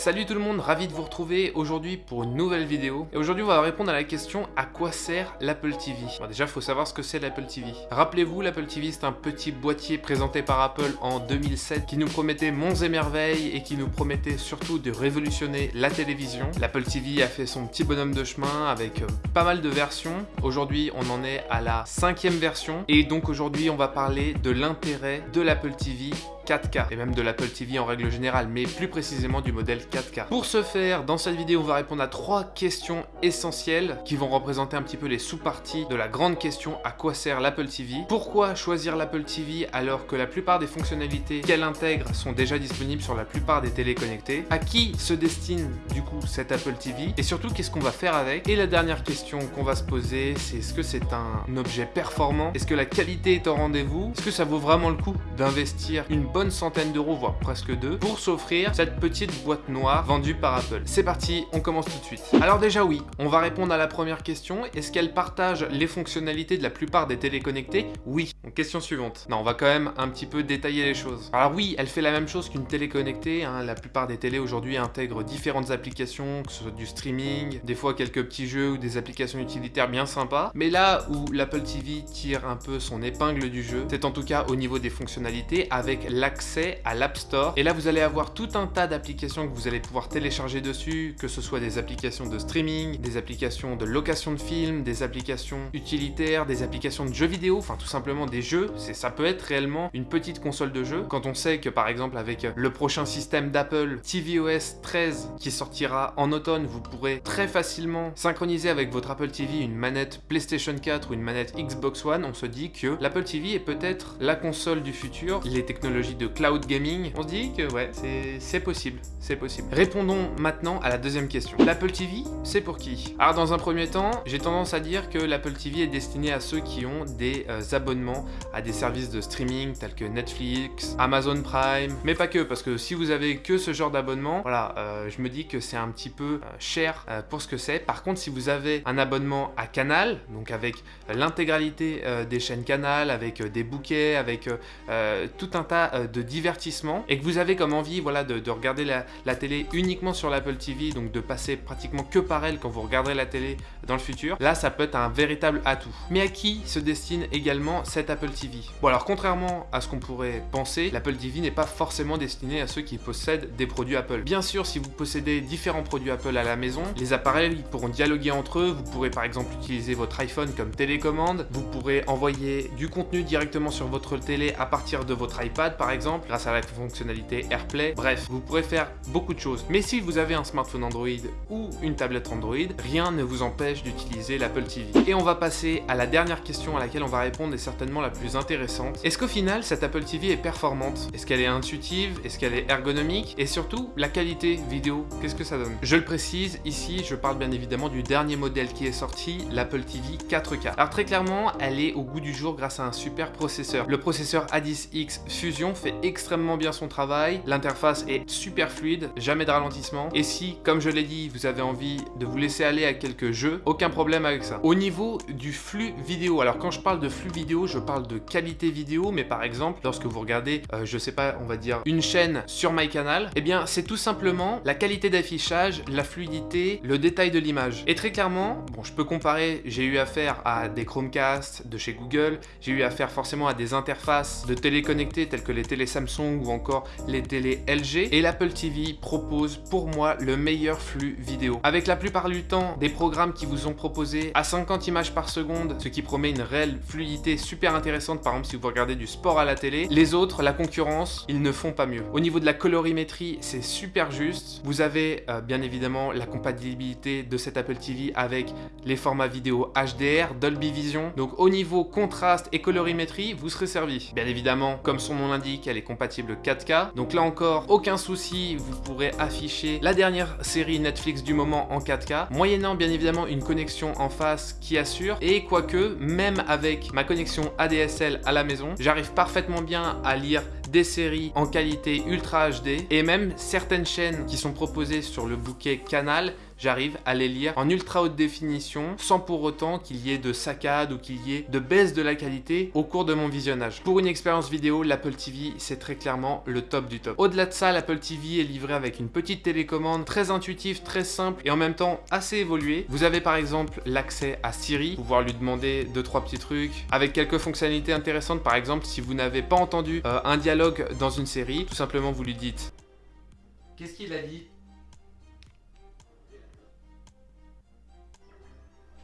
Salut tout le monde, ravi de vous retrouver aujourd'hui pour une nouvelle vidéo. Et aujourd'hui on va répondre à la question à quoi sert l'Apple TV bon, Déjà il faut savoir ce que c'est l'Apple TV. Rappelez-vous, l'Apple TV c'est un petit boîtier présenté par Apple en 2007 qui nous promettait monts et merveilles et qui nous promettait surtout de révolutionner la télévision. L'Apple TV a fait son petit bonhomme de chemin avec euh, pas mal de versions. Aujourd'hui on en est à la cinquième version et donc aujourd'hui on va parler de l'intérêt de l'Apple TV 4K et même de l'Apple TV en règle générale, mais plus précisément du modèle 4K. Pour ce faire, dans cette vidéo, on va répondre à trois questions essentielles qui vont représenter un petit peu les sous-parties de la grande question à quoi sert l'Apple TV Pourquoi choisir l'Apple TV alors que la plupart des fonctionnalités qu'elle intègre sont déjà disponibles sur la plupart des télé connectées À qui se destine du coup cet Apple TV Et surtout, qu'est-ce qu'on va faire avec? Et la dernière question qu'on va se poser, c'est est-ce que c'est un objet performant? Est-ce que la qualité est au rendez-vous? Est-ce que ça vaut vraiment le coup d'investir une bonne centaine d'euros, voire presque deux, pour s'offrir cette petite boîte noire? Vendue par Apple. C'est parti, on commence tout de suite. Alors déjà oui, on va répondre à la première question. Est-ce qu'elle partage les fonctionnalités de la plupart des téléconnectés? Oui. Question suivante. Non, on va quand même un petit peu détailler les choses. Alors oui, elle fait la même chose qu'une télé connectée. Hein. La plupart des télés aujourd'hui intègrent différentes applications, que ce soit du streaming, des fois quelques petits jeux ou des applications utilitaires bien sympas. Mais là où l'Apple TV tire un peu son épingle du jeu, c'est en tout cas au niveau des fonctionnalités avec la accès à l'App Store. Et là, vous allez avoir tout un tas d'applications que vous allez pouvoir télécharger dessus, que ce soit des applications de streaming, des applications de location de films, des applications utilitaires, des applications de jeux vidéo, enfin tout simplement des jeux. Ça peut être réellement une petite console de jeu. Quand on sait que par exemple avec le prochain système d'Apple, tvOS 13, qui sortira en automne, vous pourrez très facilement synchroniser avec votre Apple TV une manette PlayStation 4 ou une manette Xbox One, on se dit que l'Apple TV est peut-être la console du futur. Les technologies de cloud gaming, on se dit que ouais, c'est possible, c'est possible. Répondons maintenant à la deuxième question. L'Apple TV, c'est pour qui? Alors dans un premier temps, j'ai tendance à dire que l'Apple TV est destiné à ceux qui ont des euh, abonnements à des services de streaming tels que Netflix, Amazon Prime, mais pas que, parce que si vous avez que ce genre d'abonnement, voilà, euh, je me dis que c'est un petit peu euh, cher pour ce que c'est. Par contre, si vous avez un abonnement à Canal, donc avec l'intégralité des chaînes Canal, avec des bouquets, avec tout un tas de divertissement et que vous avez comme envie voilà, de, regarder la, télé uniquement sur l'Apple TV, donc de passer pratiquement que par elle quand vous regarderez la télé dans le futur, là ça peut être un véritable atout. Mais à qui se destine également cette Apple TV Bon alors contrairement à ce qu'on pourrait penser, l'Apple TV n'est pas forcément destiné à ceux qui possèdent des produits Apple. Bien sûr, si vous possédez différents produits Apple à la maison, les appareils pourront dialoguer entre eux, vous pourrez par exemple utiliser votre iPhone comme télécommande, vous pourrez envoyer du contenu directement sur votre télé à partir de votre iPad par exemple, grâce à la fonctionnalité AirPlay. Bref, vous pourrez faire beaucoup de Mais si vous avez un smartphone Android ou une tablette Android, rien ne vous empêche d'utiliser l'Apple TV. Et on va passer à la dernière question à laquelle on va répondre et certainement la plus intéressante. Est-ce qu'au final, cette Apple TV est performante? Est-ce qu'elle est intuitive? Est-ce qu'elle est ergonomique? Et surtout, la qualité vidéo, qu'est-ce que ça donne? Je le précise, ici, je parle bien évidemment du dernier modèle qui est sorti, l'Apple TV 4K. Alors très clairement, elle est au goût du jour grâce à un super processeur. Le processeur A10X Fusion fait extrêmement bien son travail, l'interface est super fluide, jamais de ralentissement, et si, comme je l'ai dit, vous avez envie de vous laisser aller à quelques jeux, aucun problème avec ça. Au niveau du flux vidéo, alors quand je parle de flux vidéo, je parle de qualité vidéo, mais par exemple, lorsque vous regardez, euh, je sais pas, on va dire une chaîne sur MyCanal, eh bien c'est tout simplement la qualité d'affichage, la fluidité, le détail de l'image. Et très clairement, bon je peux comparer, j'ai eu affaire à des Chromecast de chez Google, j'ai eu affaire forcément à des interfaces de téléconnectés telles que les télé Samsung ou encore les télé LG. Et l'Apple TV propose pour moi le meilleur flux vidéo. Avec la plupart du temps des programmes qui vous ont proposé à 50 images par seconde, ce qui promet une réelle fluidité super intéressante par exemple si vous regardez du sport à la télé. Les autres, la concurrence, ils ne font pas mieux. Au niveau de la colorimétrie, c'est super juste. Vous avez euh, bien évidemment la compatibilité de cet Apple TV avec les formats vidéo HDR, Dolby Vision. Donc au niveau contraste et colorimétrie, vous serez servi. Bien évidemment, comme son nom l'indique, elle est compatible 4K. Donc là encore, aucun souci, vous pourrez afficher la dernière série Netflix du moment en 4K, moyennant bien évidemment une connexion en face qui assure. Et quoique, même avec ma connexion ADSL à la maison, j'arrive parfaitement bien à lire des séries en qualité Ultra HD et même certaines chaînes qui sont proposées sur le bouquet Canal j'arrive à les lire en ultra haute définition sans pour autant qu'il y ait de saccades ou qu'il y ait de baisse de la qualité au cours de mon visionnage. Pour une expérience vidéo, l'Apple TV c'est très clairement le top du top. Au-delà de ça, l'Apple TV est livré avec une petite télécommande très intuitive, très simple et en même temps assez évoluée. Vous avez par exemple l'accès à Siri, pouvoir lui demander deux trois petits trucs avec quelques fonctionnalités intéressantes par exemple si vous n'avez pas entendu euh, un dialogue dans une série, tout simplement vous lui dites Qu'est-ce qu'il a dit?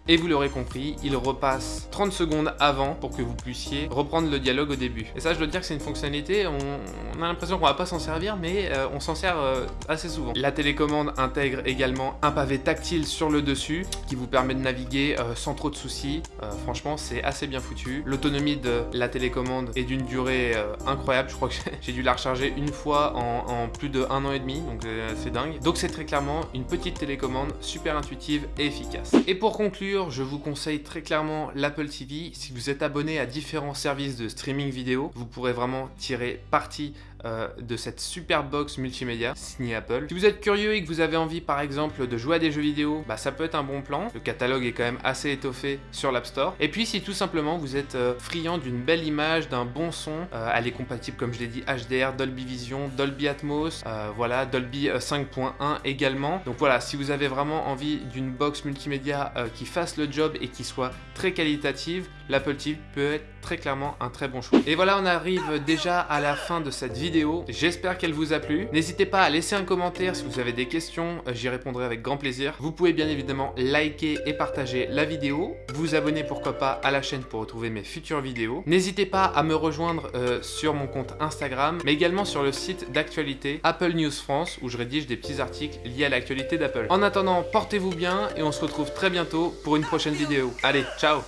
Et vous l'aurez compris, il repasse 30 secondes avant pour que vous puissiez reprendre le dialogue au début. Et ça, je dois dire que c'est une fonctionnalité, on, a l'impression qu'on va pas s'en servir, mais euh, on s'en sert euh, assez souvent. La télécommande intègre également un pavé tactile sur le dessus qui vous permet de naviguer euh, sans trop de soucis. franchement, c'est assez bien foutu. L'autonomie de la télécommande est d'une durée incroyable. Je crois que j'ai dû la recharger une fois en, en plus de un an et demi, donc c'est dingue. Donc c'est très clairement une petite télécommande super intuitive et efficace. Et pour conclure, je vous conseille très clairement l'Apple TV. Si vous êtes abonné à différents services de streaming vidéo, vous pourrez vraiment tirer parti euh, de cette super box multimédia signée Apple. Si vous êtes curieux et que vous avez envie par exemple de jouer à des jeux vidéo, bah, ça peut être un bon plan. Le catalogue est quand même assez étoffé sur l'App Store. Et puis si tout simplement vous êtes euh, friand d'une belle image, d'un bon son, euh, elle est compatible comme je l'ai dit HDR, Dolby Vision, Dolby Atmos, voilà, Dolby 5.1 également. Donc voilà, si vous avez vraiment envie d'une box multimédia qui fasse le job et qui soit très qualitative, l'Apple TV peut être très clairement un très bon choix. Et voilà, on arrive déjà à la fin de cette vidéo J'espère qu'elle vous a plu. N'hésitez pas à laisser un commentaire si vous avez des questions, euh, j'y répondrai avec grand plaisir. Vous pouvez bien évidemment liker et partager la vidéo, vous abonner pourquoi pas à la chaîne pour retrouver mes futures vidéos. N'hésitez pas à me rejoindre euh, sur mon compte Instagram, mais également sur le site d'actualité Apple News France où je rédige des petits articles liés à l'actualité d'Apple. En attendant, portez-vous bien et on se retrouve très bientôt pour une prochaine vidéo. Allez, ciao